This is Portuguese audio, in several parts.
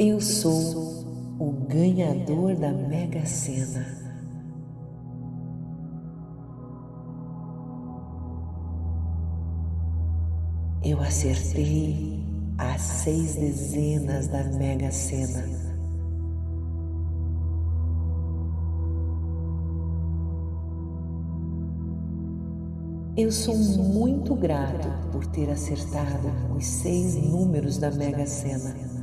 Eu sou o ganhador da Mega Sena. Eu acertei as seis dezenas da Mega Sena. Eu sou muito grato por ter acertado os seis números da Mega Sena.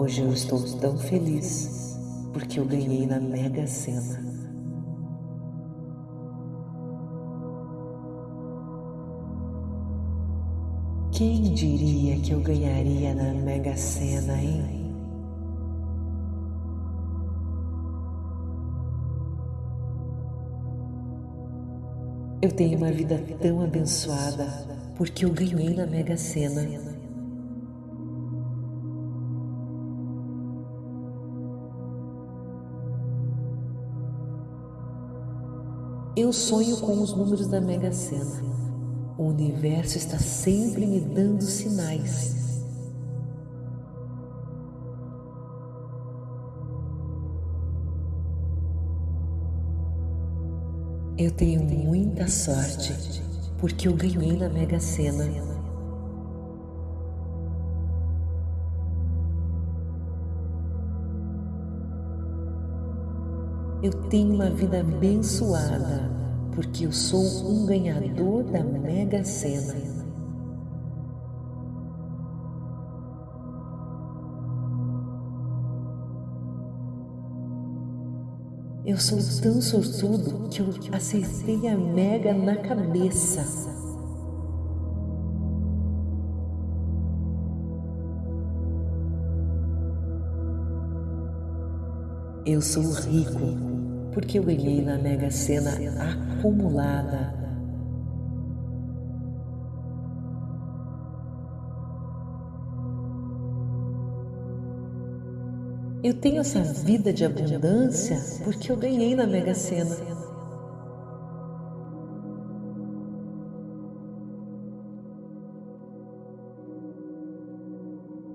Hoje eu estou tão feliz porque eu ganhei na Mega Sena. Quem diria que eu ganharia na Mega Sena, hein? Eu tenho uma vida tão abençoada porque eu ganhei na Mega Sena. Eu sonho com os números da Mega Sena. O universo está sempre me dando sinais. Eu tenho muita sorte porque eu ganhei na Mega Sena. Eu tenho uma vida abençoada porque eu sou um ganhador da Mega Sena. Eu sou tão sortudo que eu acertei a Mega na cabeça. Eu sou rico porque eu ganhei na Mega Sena acumulada. Eu tenho essa vida de abundância porque eu ganhei na Mega Sena.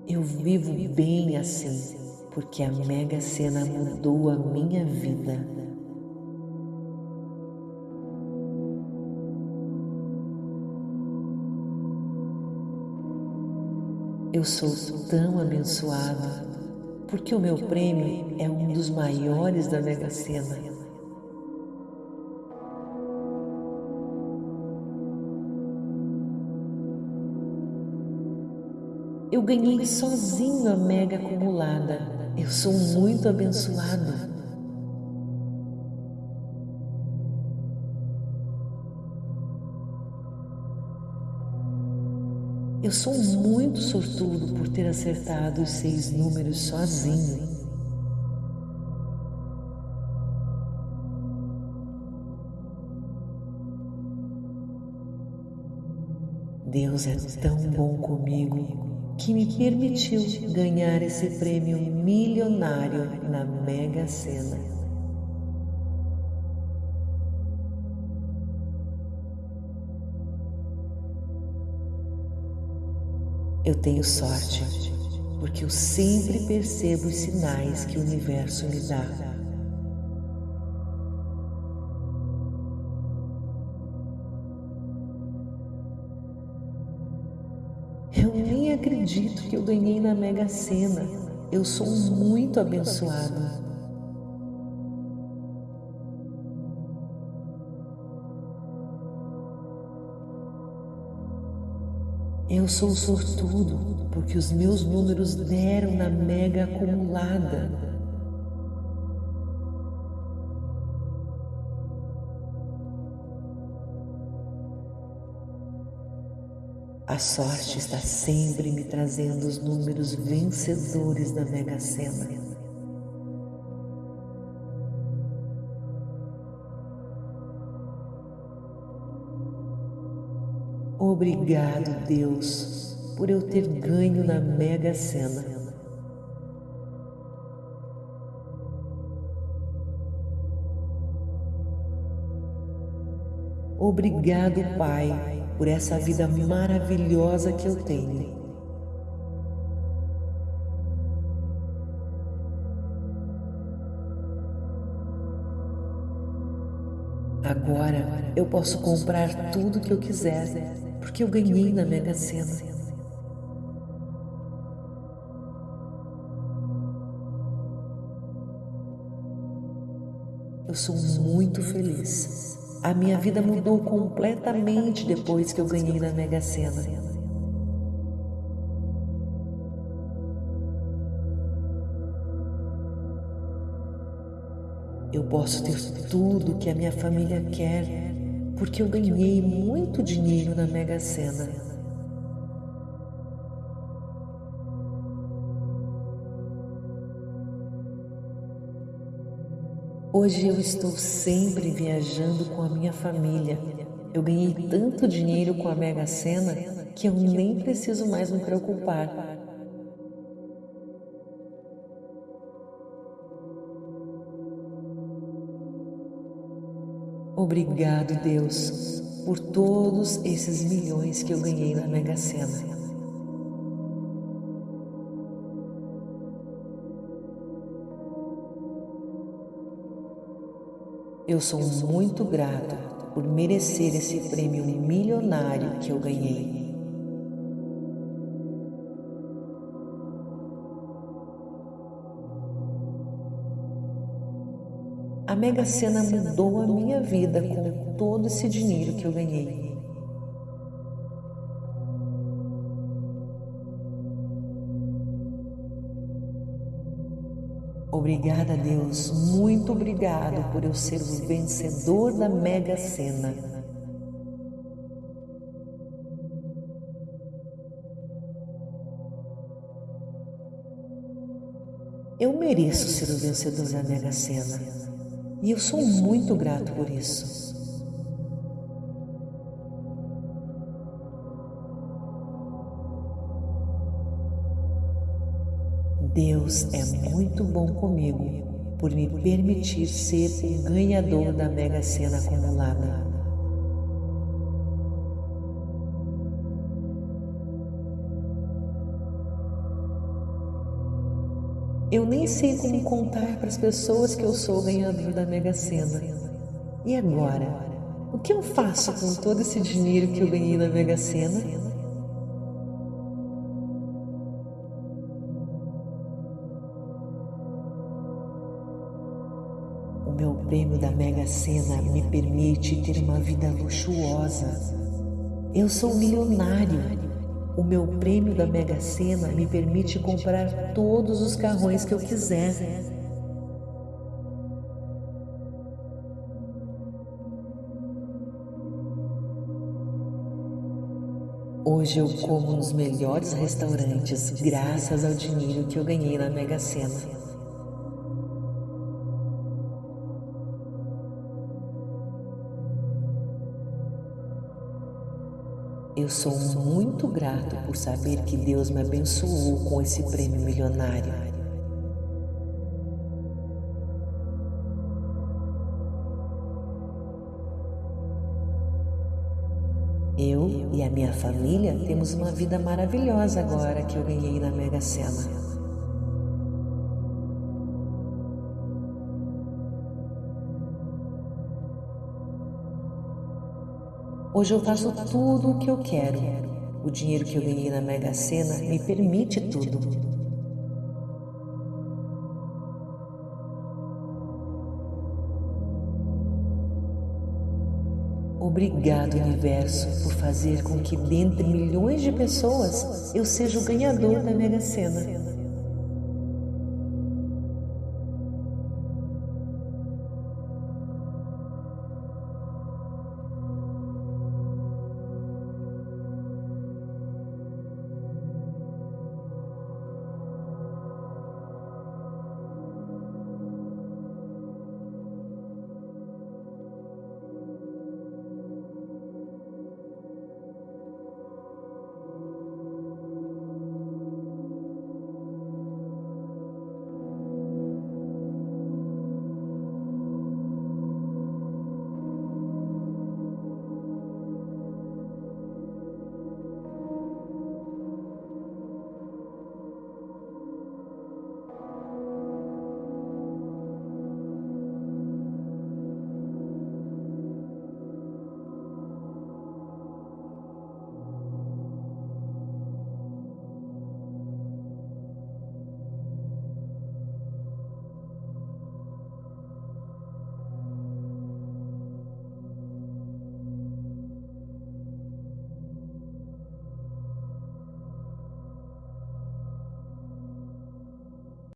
Eu vivo bem assim, porque a Mega Sena mudou a minha vida. Eu sou tão abençoada porque o meu prêmio é um dos maiores da Mega Sena. Eu ganhei sozinho a Mega acumulada. Eu sou muito abençoado. Eu sou muito sortudo por ter acertado os seis números sozinho. Deus é tão bom comigo que me permitiu ganhar esse prêmio milionário na Mega Sena. Eu tenho sorte, porque eu sempre percebo os sinais que o universo me dá. Que eu ganhei na Mega Sena. Eu sou muito abençoada. Eu sou sortudo porque os meus números deram na mega acumulada. A sorte está sempre me trazendo os números vencedores da Mega Sena. Obrigado, Deus, por eu ter ganho na Mega Sena. Obrigado, Pai, por essa vida maravilhosa que eu tenho. Agora eu posso comprar tudo que eu quiser, porque eu ganhei na Mega Sena. Eu sou muito feliz. A minha vida mudou completamente depois que eu ganhei na Mega Sena. Eu posso ter tudo que a minha família quer, porque eu ganhei muito dinheiro na Mega Sena. Hoje eu estou sempre viajando com a minha família. Eu ganhei tanto dinheiro com a Mega Sena que eu nem preciso mais me preocupar. Obrigado, Deus, por todos esses milhões que eu ganhei na Mega Sena. Eu sou muito grato por merecer esse prêmio milionário que eu ganhei. A Mega Sena mudou a minha vida com todo esse dinheiro que eu ganhei. Obrigada, Deus, muito obrigado por eu ser o vencedor da Mega Sena. Eu mereço ser o vencedor da Mega Sena. E eu sou muito grato por isso. Deus é muito bom comigo por me permitir ser o ganhador da Mega Sena acumulada. Eu nem sei como contar para as pessoas que eu sou o ganhador da Mega Sena. E agora? O que eu faço com todo esse dinheiro que eu ganhei na Mega Sena? O meu prêmio da Mega Sena me permite ter uma vida luxuosa. Eu sou milionário o meu prêmio da Mega Sena me permite comprar todos os carrões que eu quiser. Hoje eu como nos melhores restaurantes graças ao dinheiro que eu ganhei na Mega Sena. Eu sou muito grato por saber que Deus me abençoou com esse prêmio milionário. Eu e a minha família temos uma vida maravilhosa agora que eu ganhei na Mega Sena. Hoje eu faço tudo o que eu quero. O dinheiro que eu ganhei na Mega Sena me permite tudo. Obrigado, Universo, por fazer com que, dentre milhões de pessoas, eu seja o ganhador da Mega Sena.